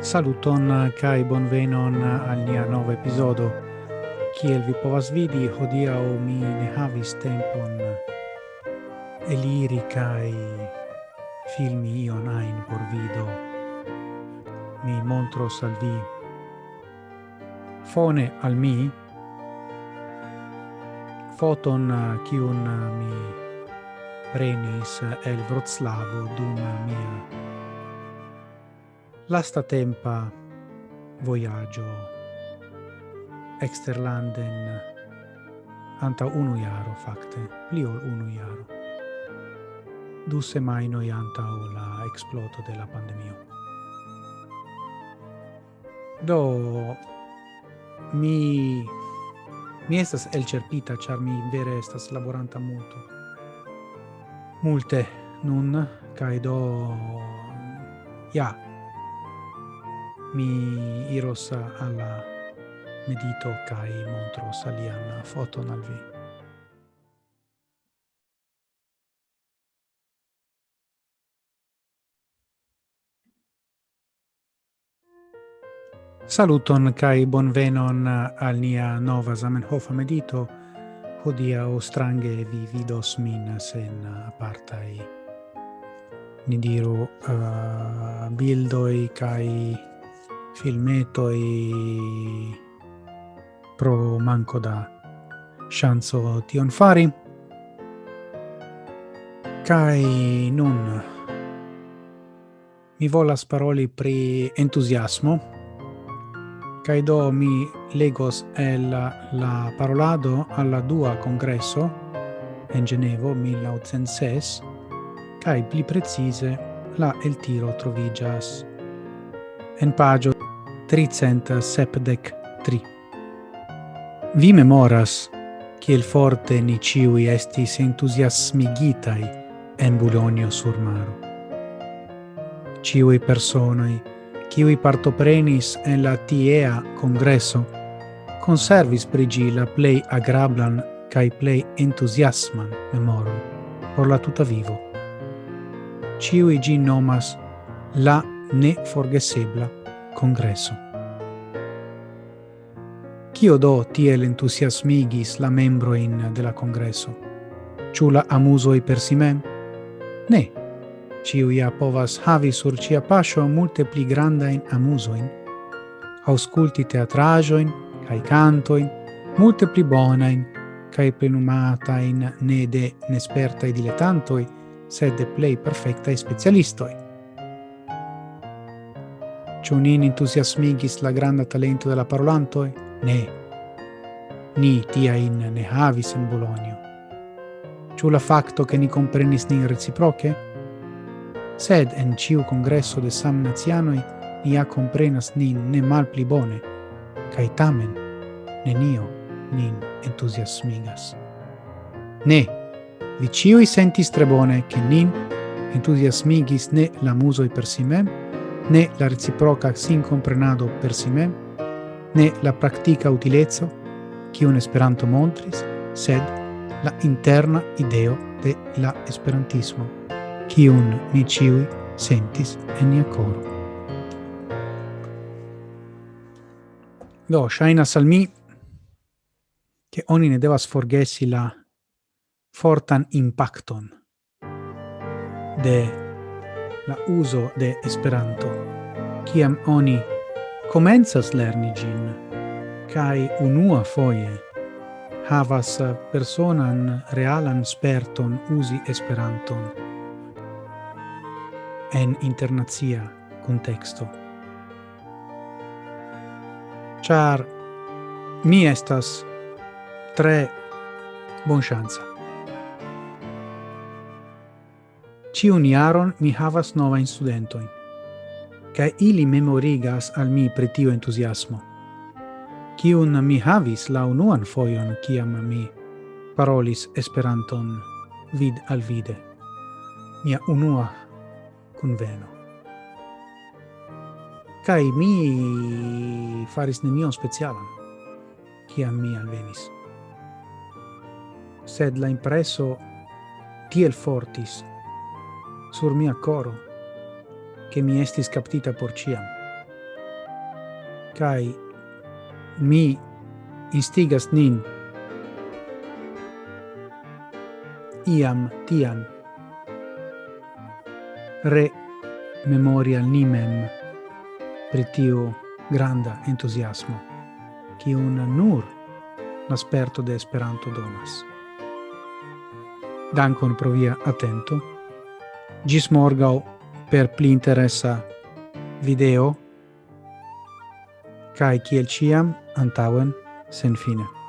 Saluton eh, kai bonvenon eh, al nia nova episodo. Kiel vi povas vidi, hodiaŭ mi ne havis tempon eh, eliri kai filmi ion ajn por vido. Mi montros al vi fone al mi foton kiun mi prenis el Vroclavo dum mia lastatempa vojaĝo exterlanden anta unu iaro facte pli ol unu iaro Du semaino anta o la exploto de la. Do mi mi estas elĉerpita char mi vere estas laboranta multo. Multe nun kai do ja mi iros alla medito kai montros alian foton al vi. Saluton kai bonvenon al nia nova Zamenhof medito. Hodia o strange vi vidos min sen apartai ni diru uh, bildoi kai filmeto e pro manco da ŝanco tion fari. kai nun mi volas paroli pri entusiasmo kai do mi legos el la parolado alla dua congresso en Genevo 1906 kai pli precise la el tiro trovigias en pagio tricent sepdec tri. Vi memoras, kiel forte ni ciui estis entusiasmigitai en Bulonio sur maro. Ciui personoi, kiui partoprenis en la tiea congresso, conservis prigila la plei agrablan cae plei entusiasman memorum por la tuta vivo. Ciui gi nomas la ne forgesebla congresso. Cio do tiel entusiasmigis la membroin de la congresso? Ciu la amusoi per si mem? Ne. ciu ia povas havi sur cia paŝo multe pli grandain amusoin, ausculti teatrajoin, cae cantoin, multe pli bonain, cae plenumatain ne de nespertai dilettantoi, sed de plei perfectai specialistoi ciò nin entusiasmigis la granda talento della parolantoi? Ne. Ni tiajn ne havis in Bologna. Ciò la facto che ni comprenis nin reciproche? Sed en ciu congresso de samnacianoj ni ha comprenas nin ne malpli bone, cae tamen nenio nin entusiasmigas. Ne, vi ciui sentis tre bone, che nin entusiasmigis ne la musoi per si mem, né la reciproca sincomprenado per si mem, né la practica qui un Esperanto montris, sed la interna ideo de la esperantismo, kiun ni ciui sentis en nia coro. Do, shaina salmi, che oni ne devas forgesi la fortan impacton de la uso de Esperanto. Ciam oni comenzas lerni gin, cae unua foie havas personan realan sperton usi Esperanton en internazia contexto. Char mi estas tre bonŝanca. Ciun iaron mi havas novajn studentoin. Ca ili memorigas al mi pretio entusiasmo. entuziasmo, mi havis la unuan fojon kiam mi parolis Esperanton vid al vide. Mia unua kunveno. Kaj mi faris nenion specialan, kiam mi alvenis. Sed la impreso tiel fortis sur mia coro, che mi estis captita por ciam. Cai mi instigas nin iam tiam re memoria nimem pri tiu granda entusiasmo, kiun nur l'asperto de Esperanto donas. Dankon pro via atento Gizmorgau per Plinteressa Video Kai Kielciam Antauen Senfine.